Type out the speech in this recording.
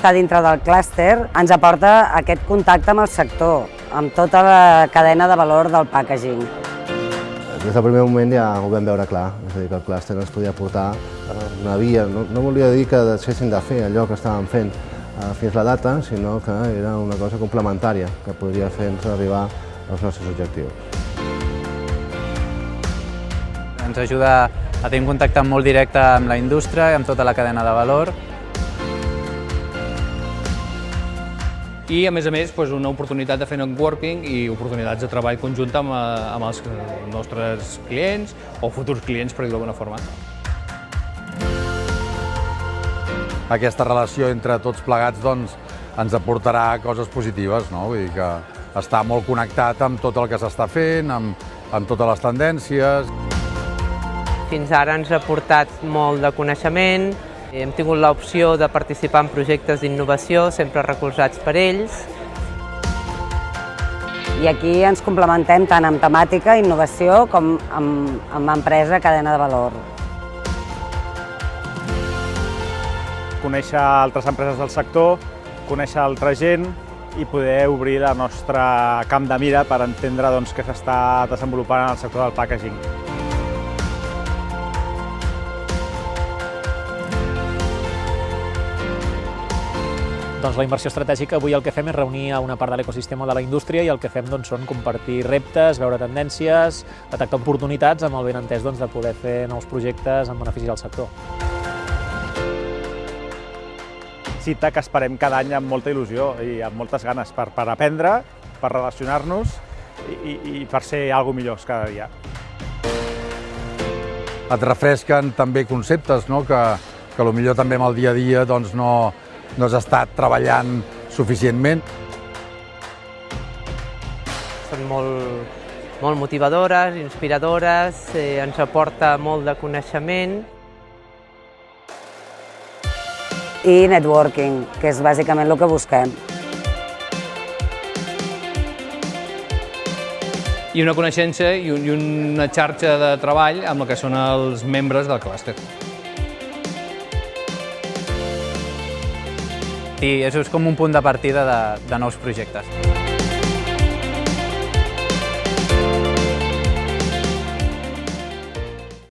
Estar dintre del clúster ens aporta aquest contacte amb el sector, amb tota la cadena de valor del packaging. Des del primer moment ja ho vam veure clar, és a dir, que el clúster ens podia portar una via, no, no volia dir que deixessin de fer allò que estàvem fent eh, fins la data, sinó que era una cosa complementària que podria fer-nos arribar als nostres objectius. Ens ajuda a tenir un contacte molt directe amb la indústria amb tota la cadena de valor i a més a més doncs, una oportunitat de fer networking i oportunitats de treball conjunt amb, eh, amb els nostres clients o futurs clients, per dir-ho d'alguna forma. Aquesta relació entre tots plegats doncs, ens aportarà coses positives, no? Vull dir que està molt connectat amb tot el que s'està fent, amb, amb totes les tendències. Fins ara ens ha portat molt de coneixement, hem tingut l'opció de participar en projectes d'innovació, sempre recolzats per ells. I aquí ens complementem tant amb temàtica, innovació, com amb, amb empresa, cadena de valor. Conèixer altres empreses del sector, conèixer altra gent i poder obrir la nostra camp de mira per entendre doncs, què s'està desenvolupant en el sector del packaging. Doncs la inversió estratègica avui el que fem és reunir a una part de l'ecosistema de la indústria i el que fem doncs, són compartir reptes, veure tendències, detectar oportunitats amb el ben entès doncs, de poder fer nous projectes en benefici del sector. Cita que esperem cada any amb molta il·lusió i amb moltes ganes per, per aprendre, per relacionar-nos i, i, i per ser alguna millors cada dia. Et refresquen també conceptes no? que, que potser també amb el dia a dia doncs, no, no has estat treballant suficientment. Són molt, molt motivadores, inspiradores, eh, ens aporta molt de coneixement. I networking, que és bàsicament el que busquem. I una coneixença i una xarxa de treball amb el que són els membres del clúster. I això és com un punt de partida de, de nous projectes.